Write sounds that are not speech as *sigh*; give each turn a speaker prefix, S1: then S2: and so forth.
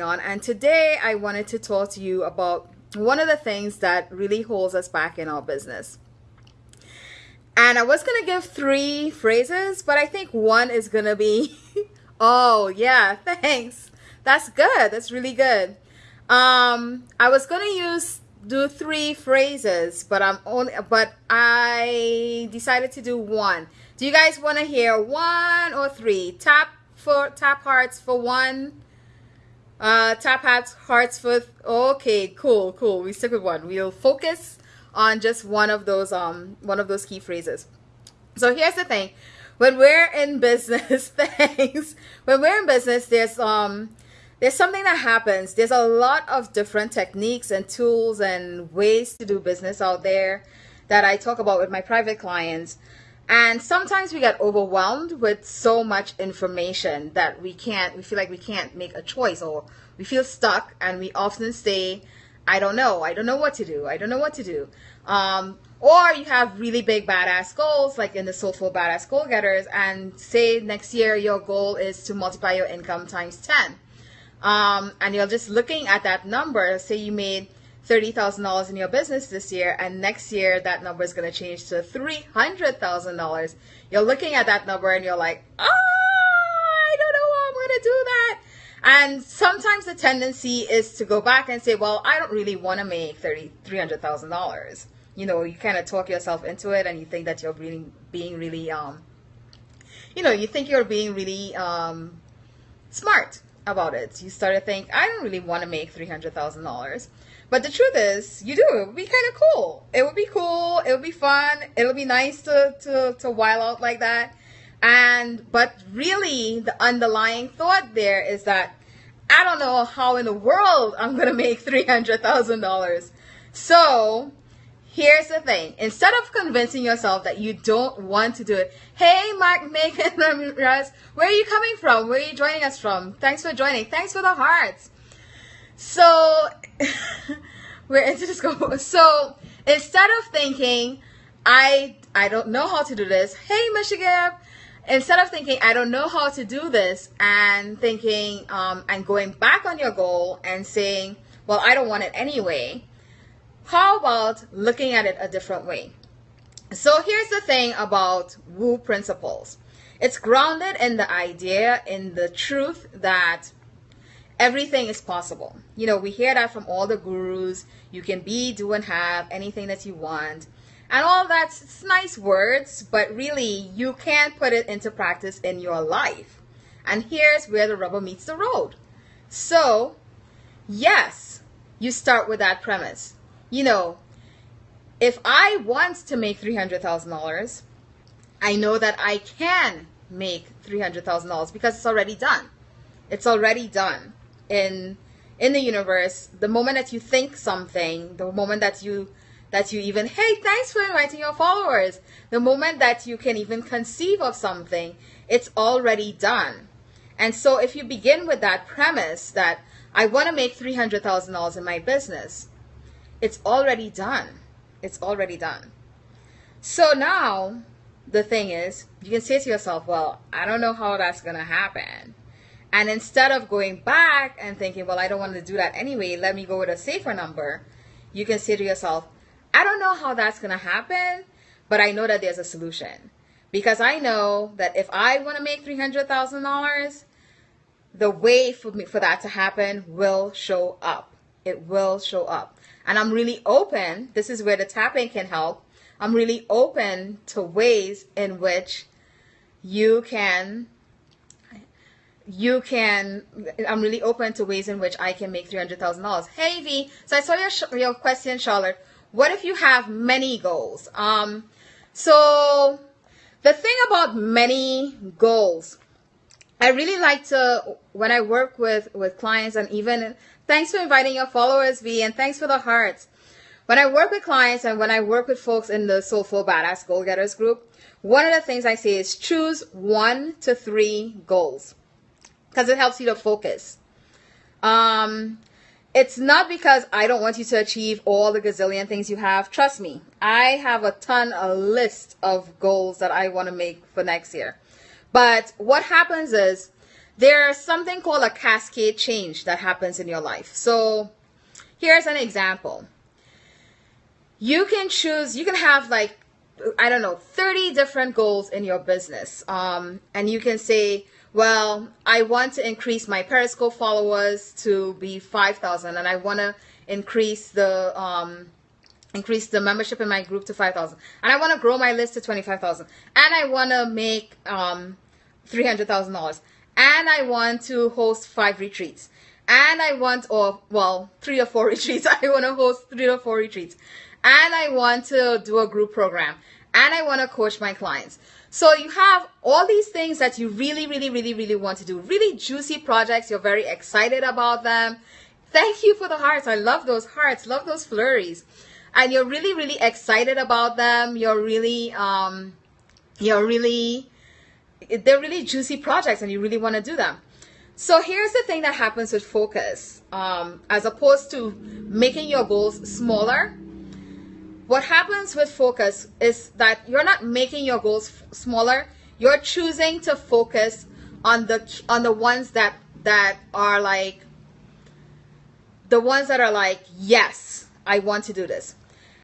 S1: on and today I wanted to talk to you about one of the things that really holds us back in our business. And I was going to give three phrases, but I think one is going to be *laughs* oh, yeah, *laughs* thanks. That's good. That's really good. Um I was going to use do three phrases, but I'm only but I decided to do one. Do you guys want to hear one or three? Tap for tap hearts for one uh, tap hats, hearts for, okay, cool, cool. We stick with one. We'll focus on just one of those, um, one of those key phrases. So here's the thing. When we're in *laughs* business, things When we're in business, there's, um, there's something that happens. There's a lot of different techniques and tools and ways to do business out there that I talk about with my private clients. And sometimes we get overwhelmed with so much information that we can't, we feel like we can't make a choice or we feel stuck and we often say, I don't know, I don't know what to do, I don't know what to do. Um, or you have really big badass goals like in the Soulful Badass Goal Getters and say next year your goal is to multiply your income times 10. Um, and you're just looking at that number, say you made $30,000 in your business this year, and next year that number is going to change to $300,000. You're looking at that number and you're like, oh, I don't know how I'm going to do that. And sometimes the tendency is to go back and say, well, I don't really want to make thirty, $300,000. You know, you kind of talk yourself into it and you think that you're being, being really, um, you know, you think you're being really um, smart about it. You start to think, I don't really want to make $300,000. But the truth is, you do. It would be kind of cool. It would be cool. It would be fun. It would be nice to, to, to while out like that. And, but really, the underlying thought there is that I don't know how in the world I'm going to make $300,000. So, here's the thing. Instead of convincing yourself that you don't want to do it, hey, Mark, *laughs* Megan, Ramirez, where are you coming from? Where are you joining us from? Thanks for joining. Thanks for the hearts. So, *laughs* we're into this. So, instead of thinking, I I don't know how to do this. Hey, Michigan. Instead of thinking, I don't know how to do this, and thinking, um, and going back on your goal and saying, well, I don't want it anyway. How about looking at it a different way? So here's the thing about Woo principles. It's grounded in the idea, in the truth that everything is possible. You know, we hear that from all the gurus. You can be, do, and have anything that you want. And all that's nice words, but really you can't put it into practice in your life. And here's where the rubber meets the road. So, yes, you start with that premise. You know, if I want to make $300,000, I know that I can make $300,000 because it's already done. It's already done in in the universe the moment that you think something the moment that you that you even hey thanks for inviting your followers the moment that you can even conceive of something it's already done and so if you begin with that premise that i want to make $300000 in my business it's already done it's already done so now the thing is you can say to yourself well i don't know how that's going to happen and instead of going back and thinking, well, I don't want to do that anyway, let me go with a safer number, you can say to yourself, I don't know how that's going to happen, but I know that there's a solution. Because I know that if I want to make $300,000, the way for me for that to happen will show up. It will show up. And I'm really open. This is where the tapping can help. I'm really open to ways in which you can you can i'm really open to ways in which i can make $300000 hey v so i saw your, your question charlotte what if you have many goals um so the thing about many goals i really like to when i work with with clients and even thanks for inviting your followers v and thanks for the hearts when i work with clients and when i work with folks in the soulful badass goal getters group one of the things i say is choose one to three goals because it helps you to focus. Um, it's not because I don't want you to achieve all the gazillion things you have. Trust me, I have a ton, a list of goals that I want to make for next year. But what happens is there's something called a cascade change that happens in your life. So here's an example. You can choose, you can have like, I don't know, 30 different goals in your business. Um, and you can say, well, I want to increase my Periscope followers to be 5,000 and I want to increase the, um, increase the membership in my group to 5,000 and I want to grow my list to 25,000 and I want to make, um, $300,000 and I want to host five retreats. And I want, or well, three or four *laughs* retreats. I want to host three or four retreats. And I want to do a group program. And I want to coach my clients. So you have all these things that you really, really, really, really want to do. Really juicy projects. You're very excited about them. Thank you for the hearts. I love those hearts. Love those flurries. And you're really, really excited about them. You're really, um, you're really they're really juicy projects and you really want to do them. So here's the thing that happens with focus. Um, as opposed to making your goals smaller, what happens with focus is that you're not making your goals smaller. You're choosing to focus on the on the ones that that are like the ones that are like yes, I want to do this.